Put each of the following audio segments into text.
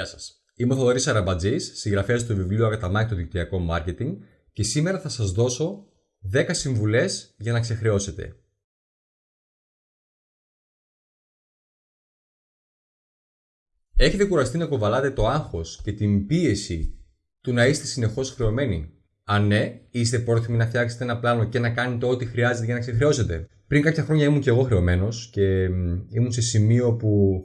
Γεια σας. Είμαι ο Θοδωρής Αραμπατζής, συγγραφέας του βιβλίου Αγαταμάκη το δικτυακό marketing και σήμερα θα σας δώσω 10 συμβουλές για να ξεχρεώσετε. Έχετε κουραστεί να κοβαλάτε το άγχος και την πίεση του να είστε συνεχώς χρεωμένοι; Αν ναι, είστε πρόθυμοι να φτιάξετε ένα πλάνο και να κάνετε ό,τι χρειάζεται για να ξεχρεώσετε; Πριν κάποια χρόνια ήμουν και εγώ χρεωμένος και ήμουν σε σημείο που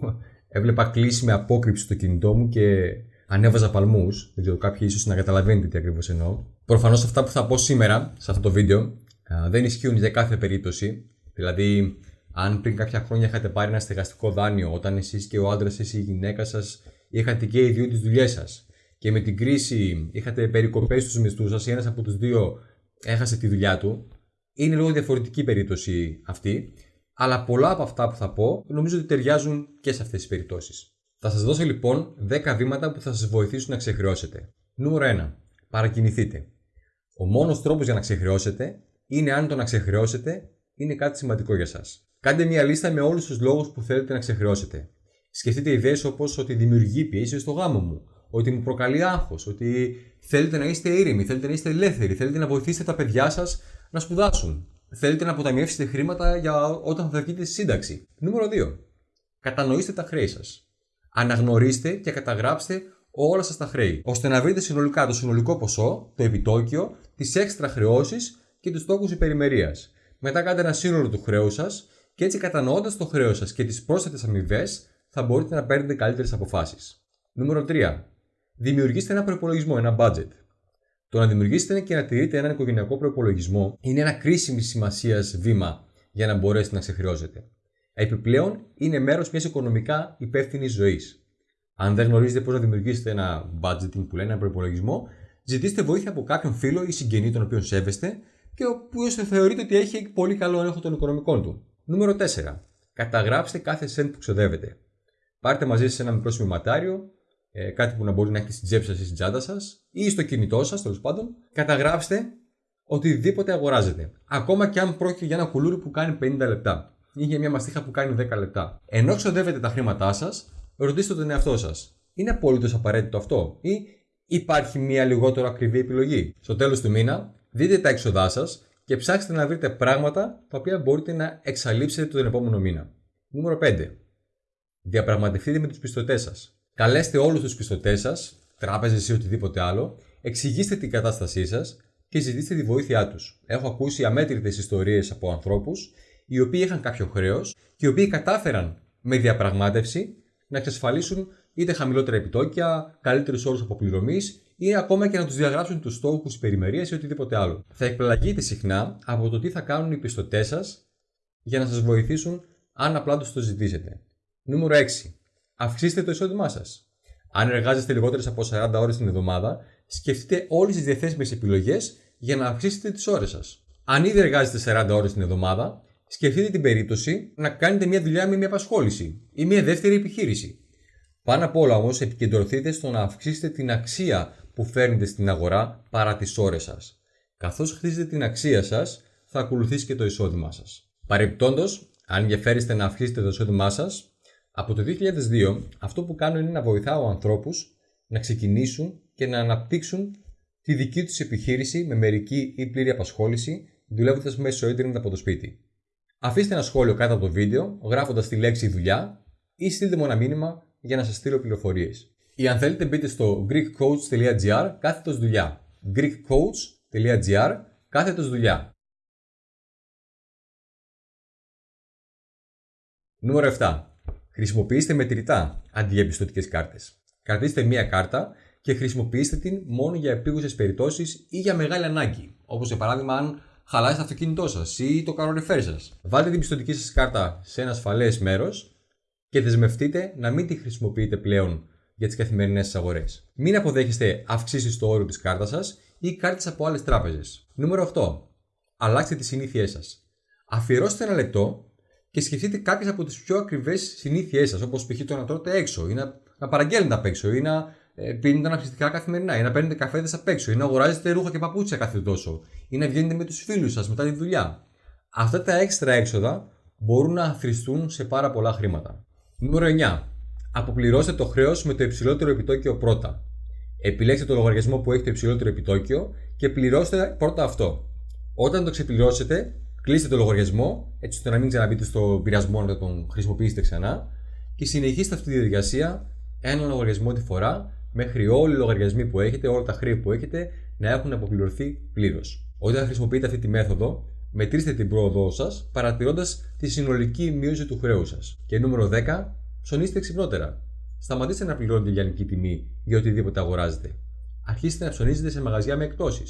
έβλεπα κλείσει με απόκρυψη το κινητό μου και ανέβαζα παλμούς. Δεν ξέρω, κάποιοι ίσως να καταλαβαίνετε τι ακριβώς εννοώ. Προφανώς αυτά που θα πω σήμερα σε αυτό το βίντεο δεν ισχύουν για κάθε περίπτωση. Δηλαδή, αν πριν κάποια χρόνια είχατε πάρει ένα στεγαστικό δάνειο όταν εσείς και ο άντρας ή η γυναίκα σας είχατε και οι δύο τις δουλειές σας και με την κρίση είχατε περικοπές στους μισθούς σας ή ένας από τους δύο έχασε τη δουλειά του, είναι λίγο διαφορετική περίπτωση αυτή. Αλλά πολλά από αυτά που θα πω νομίζω ότι ταιριάζουν και σε αυτές τις περιπτώσεις. Θα σας δώσω λοιπόν 10 βήματα που θα σας βοηθήσουν να ξεχρεώσετε. Νούμερο 1. Παρακινηθείτε. Ο μόνος τρόπος για να ξεχρεώσετε είναι αν το να ξεχρεώσετε είναι κάτι σημαντικό για σας. Κάντε μια λίστα με όλους τους λόγους που θέλετε να ξεχρεώσετε. Σκεφτείτε ιδέες όπως ότι δημιουργεί πίεση στο γάμο μου, ότι μου προκαλεί άγχος, ότι θέλετε να είστε ήρεμοι, θέλετε να είστε ελεύθεροι, θέλετε να βοηθήσετε τα παιδιά σας να σπουδάσουν. Θέλετε να αποταμιεύσετε χρήματα για όταν θα βγείτε στη σύνταξη. Νούμερο 2. Κατανοήστε τα χρέη σας. Αναγνωρίστε και καταγράψτε όλα σας τα χρέη, ώστε να βρείτε συνολικά το συνολικό ποσό, το επιτόκιο, τις έξτρα χρεώσεις και τους στόχους υπερημερίας. Μετά κάντε ένα σύνολο του χρέους σας και έτσι κατανοώντας το χρέος σας και τις πρόσθετες αμοιβές, θα μπορείτε να παίρνετε καλύτερες αποφάσεις. Νούμερο 3. Δημιουργήστε ένα προπολογισμό, ένα budget. Το να δημιουργήσετε και να τηρείτε έναν οικογενειακό προπολογισμό είναι ένα κρίσιμη σημασίας βήμα για να μπορέσετε να ξεχρεώσετε. Επιπλέον, είναι μέρος μιας οικονομικά υπεύθυνης ζωής. Αν δεν γνωρίζετε πώς να δημιουργήσετε ένα budgeting που λένε ένα προπολογισμό, ζητήστε βοήθεια από κάποιον φίλο ή συγγενή τον οποίο σέβεστε και ο οποίος θεωρείτε ότι έχει πολύ καλό έλεγχο των οικονομικών του. Νούμερο 4. Καταγράψτε κάθε cent που ξοδεύετε. Πάρτε μαζί σας ένα μικρό σημειωματάριο, ε, κάτι που να μπορεί να έχετε στην τσέπη σας ή στην τσάντα σας ή στο κινητό σας, τέλος πάντων. Καταγράψτε οτιδήποτε αγοράζετε. Ακόμα και αν πρόκειται για ένα κουλούρι που κάνει 50 λεπτά ή για μια μαστίχα που κάνει 10 λεπτά. Ενώ ξοδεύετε τα χρήματά σας, ρωτήστε τον εαυτό σας. Είναι απολύτως απαραίτητο αυτό ή υπάρχει μια λιγότερο ακριβή επιλογή; Στο τέλος του μήνα, δείτε τα έξοδά σας και ψάξτε να βρείτε πράγματα τα οποία μπορείτε να εξαλείψετε τον επόμενο μήνα. Νούμερο 5. Διαπραγματευτείτε με τους πιστωτές σας. Καλέστε όλους τους πιστωτές σας, τράπεζες ή οτιδήποτε άλλο, εξηγήστε την κατάστασή σας και ζητήστε τη βοήθειά τους. Έχω ακούσει αμέτρητες ιστορίες από ανθρώπους οι οποίοι είχαν κάποιο χρέος και οι οποίοι κατάφεραν με διαπραγμάτευση να εξασφαλίσουν είτε χαμηλότερα επιτόκια, καλύτερους όρους αποπληρωμής ή ακόμα και να τους διαγράψουν τους στόχους περιμερίας ή οτιδήποτε άλλο. Θα εκπλαγείτε συχνά από το τι θα κάνουν οι πιστωτές σας για να σας βοηθήσουν αν απλά τους το ζητήσετε. Νούμερο 6. Αυξήστε το εισόδημά σας. Αν εργάζεστε λιγότερες από 40 ώρες την εβδομάδα, σκεφτείτε όλες τις διαθέσιμες επιλογές για να αυξήσετε τις ώρες σας. Αν ήδη εργάζεστε 40 ώρες την εβδομάδα, σκεφτείτε την περίπτωση να κάνετε μια δουλειά με μια απασχόληση ή μια δεύτερη επιχείρηση. Πάνω απ' όλα όμως, επικεντρωθείτε στο να αυξήσετε την αξία που φέρνετε στην αγορά παρά τις ώρες σας. Καθώς χτίζετε την αξία σας, θα ακολουθήσει και το εισόδημά σας. Παρεπιπτόντω, αν ενδιαφέρεστε να αυξήσετε το εισόδημά σας, από το 2002 αυτό που κάνω είναι να βοηθάω ανθρώπους να ξεκινήσουν και να αναπτύξουν τη δική τους επιχείρηση με μερική ή πλήρη απασχόληση, δουλεύοντας μέσω ίντερνετ από το σπίτι. Αφήστε ένα σχόλιο κάτω από το βίντεο, γράφοντας τη λέξη δουλειά ή στείλτε μου ένα μήνυμα για να σας στείλω πληροφορίες. Ή αν θέλετε μπείτε στο greekcoach.gr κάθετος δουλειά. greekcoach.gr κάθετος δουλειά. Νούμερο 7. Χρησιμοποιήστε μετρητά αντί για πιστοτικές κάρτες. Κρατήστε μία κάρτα και χρησιμοποιήστε την μόνο για επίγουσες περιπτώσεις ή για μεγάλη ανάγκη. Όπως για παράδειγμα αν χαλάσει το αυτοκίνητό σας ή το καρονεφέρ σας. Βάλτε την πιστοτική σας κάρτα σε ένα ασφαλές μέρος και δεσμευτείτε να μην τη χρησιμοποιείτε πλέον για τις καθημερινές σας αγορές. Μην αποδέχεστε αυξήσεις στο όριο της κάρτας σας ή κάρτες από άλλες τράπεζες. Νούμερο 8. Αλλάξτε τις συνήθειές σας. Αφιερώστε ένα λεπτό και σκεφτείτε κάποιες από τις πιο ακριβές συνήθειές σας, όπως π.χ. το να τρώτε έξω ή να, να παραγγέλνετε απ' έξω ή να ε, πίνετε αναψυκτικά καθημερινά ή να παίρνετε καφέδες απ' έξω ή να αγοράζετε ρούχα και παπούτσια κάθε τόσο ή να βγαίνετε με τους φίλους σας μετά τη δουλειά. Αυτά τα έξτρα έξοδα μπορούν να αθρηστούν σε πάρα πολλά χρήματα. Νούμερο 9. Αποπληρώστε το χρέος με το υψηλότερο επιτόκιο πρώτα. Επιλέξτε το λογαριασμό που έχει το υψηλότερο επιτόκιο και πληρώστε πρώτα αυτό. Όταν το ξεπληρώσετε, κλείστε το λογαριασμό, έτσι ώστε να μην ξαναμπείτε στο πειρασμό να τον χρησιμοποιήσετε ξανά και συνεχίστε αυτή τη διαδικασία ένα λογαριασμό τη φορά μέχρι όλοι οι λογαριασμοί που έχετε, όλα τα χρέη που έχετε να έχουν αποπληρωθεί πλήρως. Όταν χρησιμοποιείτε αυτή τη μέθοδο, μετρήστε την πρόοδό σας παρατηρώντας τη συνολική μείωση του χρέου σας. Και νούμερο 10, ψωνίστε ξυπνότερα. Σταματήστε να πληρώνετε λιανική τιμή για οτιδήποτε αγοράζετε. Αρχίστε να ψωνίζετε σε μαγαζιά με εκτόσει,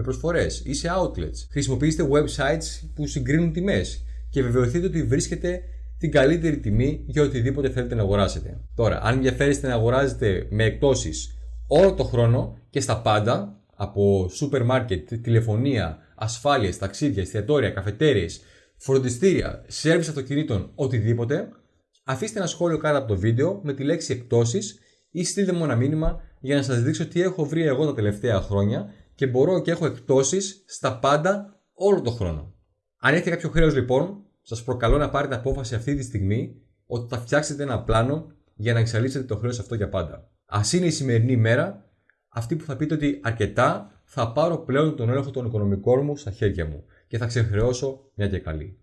με προσφορές ή σε outlets. Χρησιμοποιήστε websites που συγκρίνουν τιμές και βεβαιωθείτε ότι βρίσκετε την καλύτερη τιμή για οτιδήποτε θέλετε να αγοράσετε. Τώρα, αν ενδιαφέρεστε να αγοράζετε με εκτόσει όλο το χρόνο και στα πάντα, από σούπερ μάρκετ, τηλεφωνία, ασφάλειες, ταξίδια, εστιατόρια, καφετέριες, φροντιστήρια, σέρβις αυτοκινήτων, οτιδήποτε, αφήστε ένα σχόλιο κάτω από το βίντεο με τη λέξη εκτόσεις ή στείλτε μου ένα μήνυμα για να σας δείξω τι έχω βρει εγώ τα τελευταία χρόνια και μπορώ και έχω εκτόσεις στα πάντα όλο το χρόνο. Αν έχετε κάποιο χρέος λοιπόν, σας προκαλώ να πάρετε απόφαση αυτή τη στιγμή ότι θα φτιάξετε ένα πλάνο για να εξαλείψετε το χρέος αυτό για πάντα. Α είναι η σημερινή ημέρα αυτή που θα πείτε ότι αρκετά θα πάρω πλέον τον έλεγχο των οικονομικών μου στα χέρια μου και θα ξεχρεώσω μια και καλή.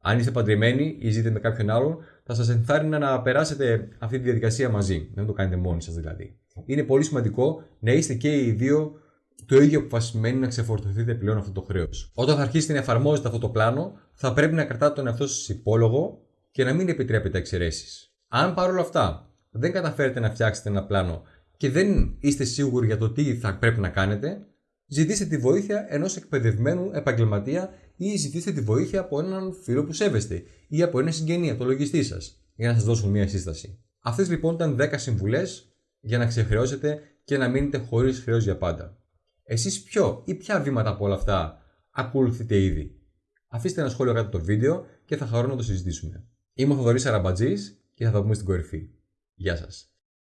Αν είστε παντρεμένοι ή ζείτε με κάποιον άλλον, θα σας ενθάρρυνα να περάσετε αυτή τη διαδικασία μαζί. Δεν το κάνετε μόνοι σας δηλαδή. Είναι πολύ σημαντικό να είστε και οι δύο το ίδιο αποφασισμένοι να ξεφορτωθείτε πλέον αυτό το χρέος. Όταν θα αρχίσετε να εφαρμόζετε αυτό το πλάνο, θα πρέπει να κρατάτε τον εαυτό σας υπόλογο και να μην επιτρέπετε εξαιρέσεις. Αν παρόλα αυτά δεν καταφέρετε να φτιάξετε ένα πλάνο και δεν είστε σίγουροι για το τι θα πρέπει να κάνετε, ζητήστε τη βοήθεια ενός εκπαιδευμένου επαγγελματία ή ζητήστε τη βοήθεια από έναν φίλο που σέβεστε ή από ένα συγγενή, από το λογιστή σας, για να σας δώσουν μια σύσταση. Αυτές λοιπόν ήταν 10 συμβουλές για να ξεχρεώσετε και να μείνετε χωρίς χρέος για πάντα. Εσείς ποιο ή ποια βήματα από όλα αυτά ακολουθείτε ήδη; Αφήστε ένα σχόλιο κάτω από το βίντεο και θα χαρώ να το συζητήσουμε. Είμαι ο Θοδωρής Αραμπατζής και θα τα πούμε στην κορυφή. Γεια σας.